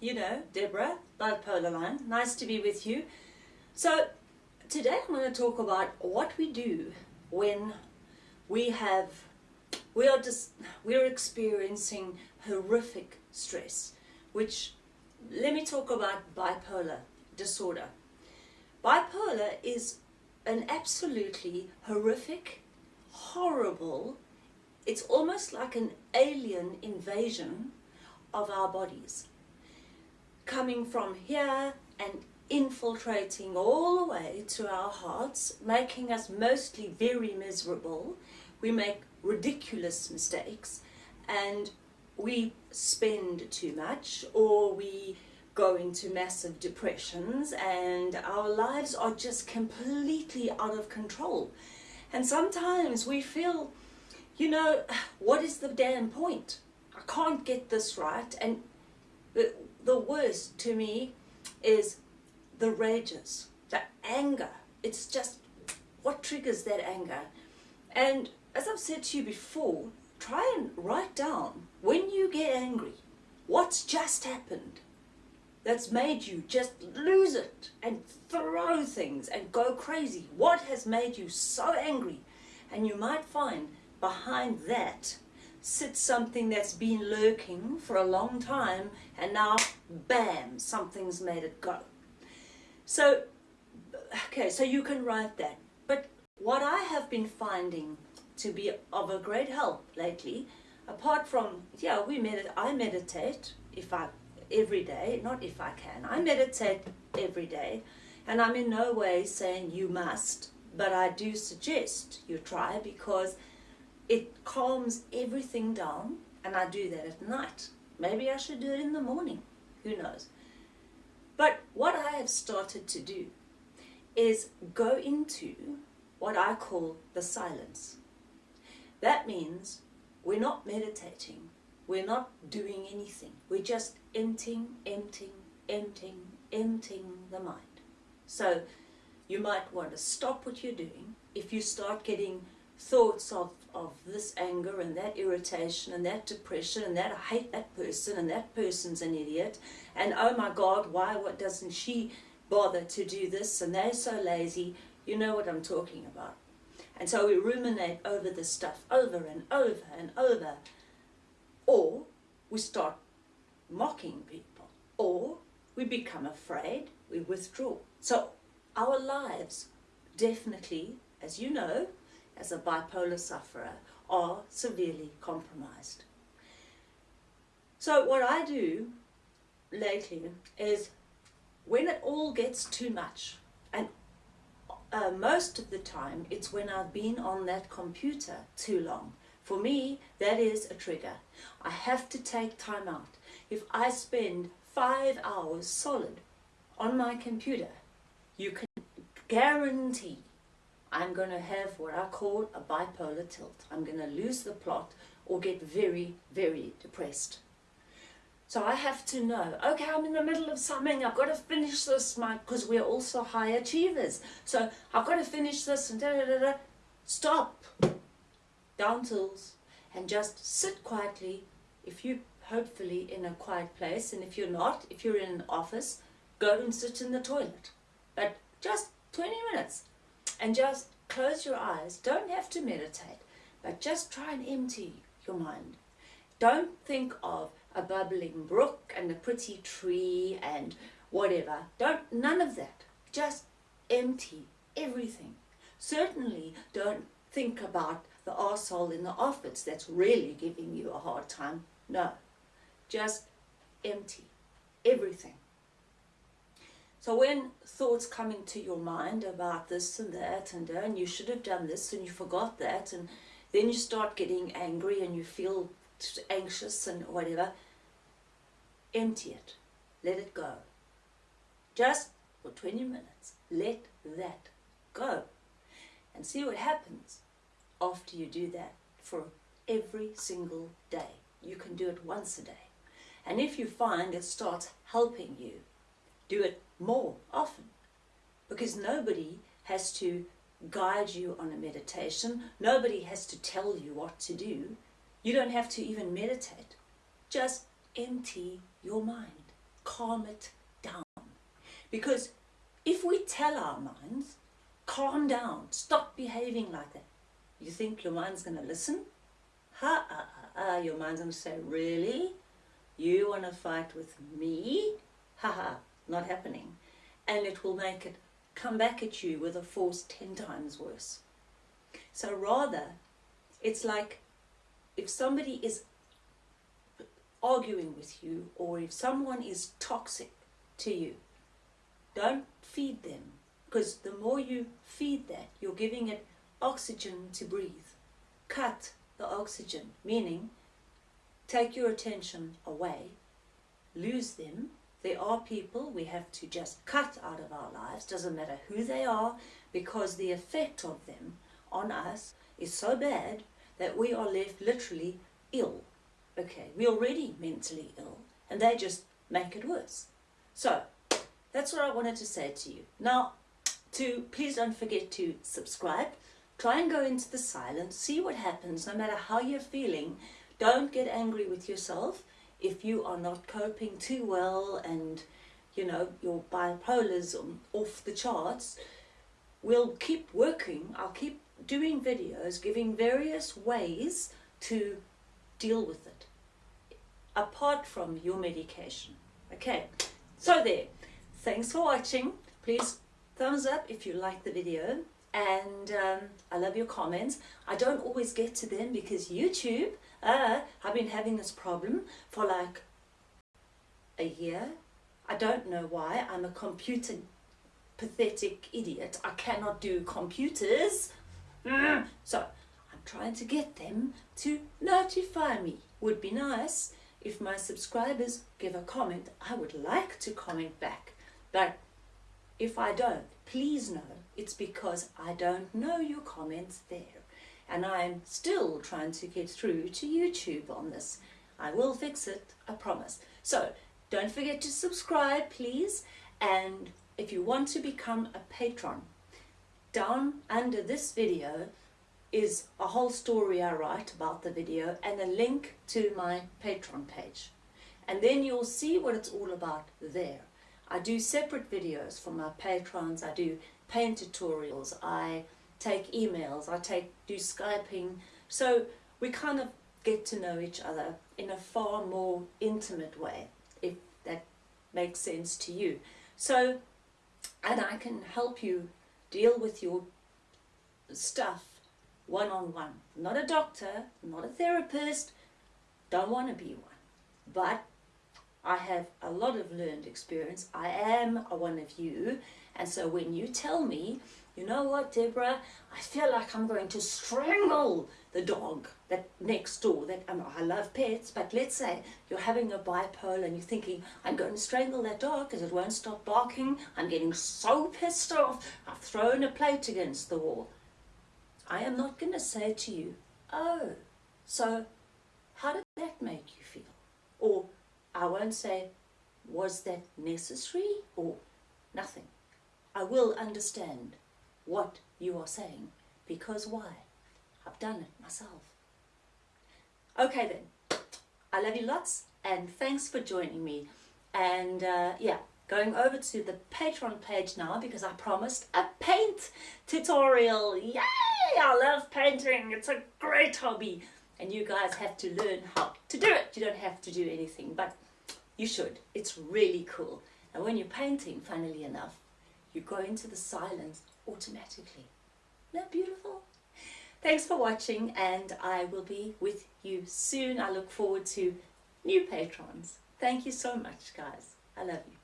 you know, Deborah, Bipolar Line. Nice to be with you. So, today I'm going to talk about what we do when we have, we are just, we're experiencing horrific stress, which, let me talk about bipolar disorder. Bipolar is an absolutely horrific, horrible, it's almost like an alien invasion of our bodies. Coming from here and infiltrating all the way to our hearts, making us mostly very miserable. We make ridiculous mistakes and we spend too much or we go into massive depressions and our lives are just completely out of control. And sometimes we feel, you know, what is the damn point? I can't get this right. And the, worst to me is the rages, the anger. It's just what triggers that anger. And as I've said to you before, try and write down when you get angry, what's just happened that's made you just lose it and throw things and go crazy. What has made you so angry? And you might find behind that sits something that's been lurking for a long time and now bam something's made it go. So okay so you can write that. But what I have been finding to be of a great help lately apart from yeah we medit I meditate if I every day not if I can. I meditate every day and I'm in no way saying you must but I do suggest you try because it calms everything down and I do that at night. Maybe I should do it in the morning, who knows. But what I have started to do is go into what I call the silence. That means we're not meditating, we're not doing anything, we're just emptying, emptying, emptying, emptying the mind. So you might want to stop what you're doing. If you start getting thoughts of, of this anger and that irritation and that depression and that I hate that person and that person's an idiot and oh my God, why what doesn't she bother to do this and they're so lazy, you know what I'm talking about. And so we ruminate over this stuff over and over and over or we start mocking people or we become afraid, we withdraw. So our lives definitely, as you know, as a bipolar sufferer are severely compromised. So what I do lately is when it all gets too much and uh, most of the time it's when I've been on that computer too long. For me, that is a trigger. I have to take time out. If I spend five hours solid on my computer, you can guarantee I'm going to have what I call a bipolar tilt. I'm going to lose the plot or get very, very depressed. So I have to know, okay, I'm in the middle of something, I've got to finish this, because we're also high achievers. So I've got to finish this and da da da da. Stop. Down tools. And just sit quietly. If you hopefully in a quiet place, and if you're not, if you're in an office, go and sit in the toilet. But just 20 minutes and just close your eyes. Don't have to meditate, but just try and empty your mind. Don't think of a bubbling brook and a pretty tree and whatever. Don't, none of that. Just empty everything. Certainly don't think about the arsehole in the office that's really giving you a hard time. No, just empty everything. So when thoughts come into your mind about this and that and, uh, and you should have done this and you forgot that and then you start getting angry and you feel anxious and whatever, empty it. Let it go. Just for 20 minutes, let that go. And see what happens after you do that for every single day. You can do it once a day. And if you find it starts helping you, do it more often because nobody has to guide you on a meditation. Nobody has to tell you what to do. You don't have to even meditate. Just empty your mind. calm it down. Because if we tell our minds, calm down, stop behaving like that, you think your mind's going to listen? Ha, ha, ha, ha. Your mind's going to say, really? You want to fight with me? Ha, ha, not happening. And it will make it come back at you with a force ten times worse. So rather, it's like if somebody is arguing with you or if someone is toxic to you, don't feed them because the more you feed that, you're giving it oxygen to breathe. Cut the oxygen, meaning take your attention away, lose them. There are people we have to just cut out of our lives, doesn't matter who they are, because the effect of them on us is so bad that we are left literally ill. Okay, we're already mentally ill, and they just make it worse. So, that's what I wanted to say to you. Now, to please don't forget to subscribe. Try and go into the silence, see what happens, no matter how you're feeling. Don't get angry with yourself if you are not coping too well and, you know, your bipolar's off the charts. We'll keep working. I'll keep doing videos, giving various ways to deal with it, apart from your medication. Okay, so there. Thanks for watching. Please thumbs up if you like the video and um, I love your comments. I don't always get to them because YouTube, uh, I've been having this problem for like a year. I don't know why. I'm a computer pathetic idiot. I cannot do computers. Mm. So I'm trying to get them to notify me. Would be nice if my subscribers give a comment. I would like to comment back. But if I don't, please know it's because I don't know your comments there. And I'm still trying to get through to YouTube on this. I will fix it, I promise. So don't forget to subscribe, please. And if you want to become a patron, down under this video is a whole story I write about the video and a link to my Patreon page. And then you'll see what it's all about there. I do separate videos for my patrons. I do paint tutorials. I take emails. I take do Skyping. So we kind of get to know each other in a far more intimate way, if that makes sense to you. So, and I can help you deal with your stuff one-on-one. -on -one. Not a doctor, not a therapist, don't want to be one. But I have a lot of learned experience. I am one of you. And so when you tell me, you know what, Deborah, I feel like I'm going to strangle the dog that next door that um, I love pets, but let's say you're having a bipolar and you're thinking, I'm going to strangle that dog because it won't stop barking. I'm getting so pissed off. I've thrown a plate against the wall. I am not going to say to you, oh, so how did that make you feel? Or I won't say, was that necessary or nothing. I will understand what you are saying because why? I've done it myself. Okay then, I love you lots and thanks for joining me. And uh, yeah, going over to the Patreon page now because I promised a paint tutorial. Yay! I love painting. It's a great hobby. And you guys have to learn how to do it. You don't have to do anything, but you should. It's really cool. And when you're painting, funnily enough, you go into the silence automatically. Isn't that beautiful? Thanks for watching and I will be with you soon. I look forward to new patrons. Thank you so much, guys. I love you.